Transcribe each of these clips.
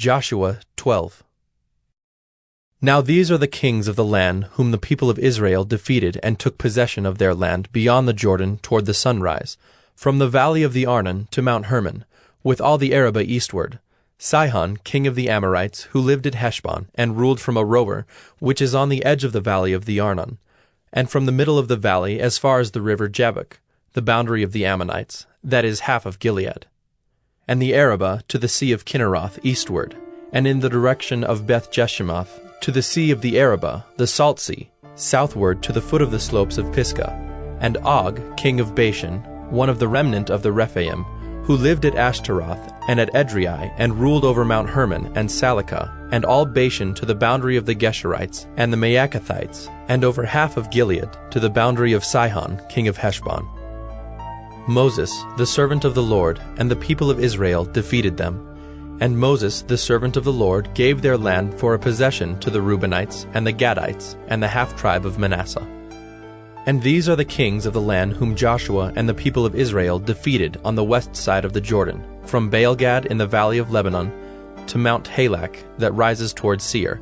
Joshua 12. Now these are the kings of the land whom the people of Israel defeated and took possession of their land beyond the Jordan toward the sunrise, from the valley of the Arnon to Mount Hermon, with all the Arabah eastward. Sihon, king of the Amorites, who lived at Heshbon, and ruled from a Aroer, which is on the edge of the valley of the Arnon, and from the middle of the valley as far as the river Jabbok, the boundary of the Ammonites, that is half of Gilead and the Arabah to the sea of Chinneroth eastward, and in the direction of Beth Jeshimoth to the sea of the Arabah, the Salt Sea, southward to the foot of the slopes of Pisgah, and Og, king of Bashan, one of the remnant of the Rephaim, who lived at Ashtaroth and at Edrei, and ruled over Mount Hermon and Salecah, and all Bashan to the boundary of the Geshurites and the Maacathites, and over half of Gilead to the boundary of Sihon, king of Heshbon. Moses, the servant of the Lord, and the people of Israel defeated them. And Moses, the servant of the Lord, gave their land for a possession to the Reubenites, and the Gadites, and the half tribe of Manasseh. And these are the kings of the land whom Joshua and the people of Israel defeated on the west side of the Jordan, from Baalgad in the valley of Lebanon to Mount Halak that rises toward Seir.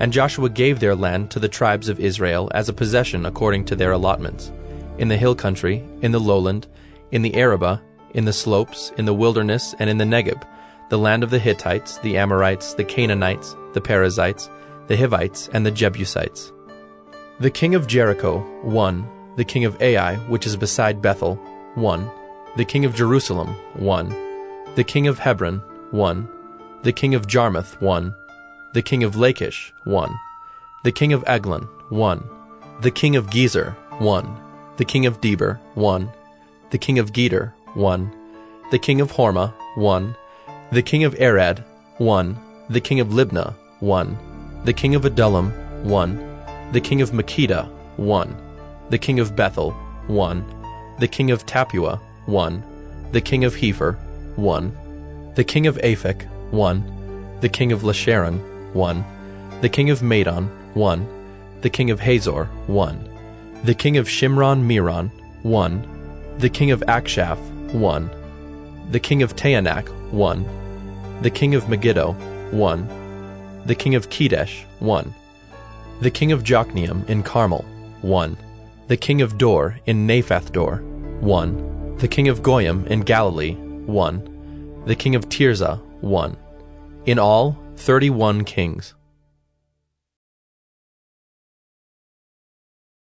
And Joshua gave their land to the tribes of Israel as a possession according to their allotments, in the hill country, in the lowland, in the Arabah, in the slopes, in the wilderness, and in the Negeb, the land of the Hittites, the Amorites, the Canaanites, the Perizzites, the Hivites, and the Jebusites. The king of Jericho, one. The king of Ai, which is beside Bethel, one. The king of Jerusalem, one. The king of Hebron, one. The king of Jarmuth, one. The king of Lachish, one. The king of Eglon, one. The king of Gezer, one. The king of Debir, one the king of Geder, 1. The king of Hormah, 1. The king of Arad, 1. The king of Libnah, 1. The king of Adullam, 1. The king of Makkedah, 1. The king of Bethel, 1. The king of Tappuah, 1. The king of Hepher, 1. The king of Aphek, 1. The king of Lasharon, 1. The king of Madon, 1. The king of Hazor, 1. The king of Shimron Meron, 1 the king of Achshaph, 1. The king of Taanach, 1. The king of Megiddo, 1. The king of Kedesh, 1. The king of Jokneam in Carmel, 1. The king of Dor in Naphath-dor, 1. The king of Goiim in Galilee, 1. The king of Tirzah, 1. In all, 31 kings.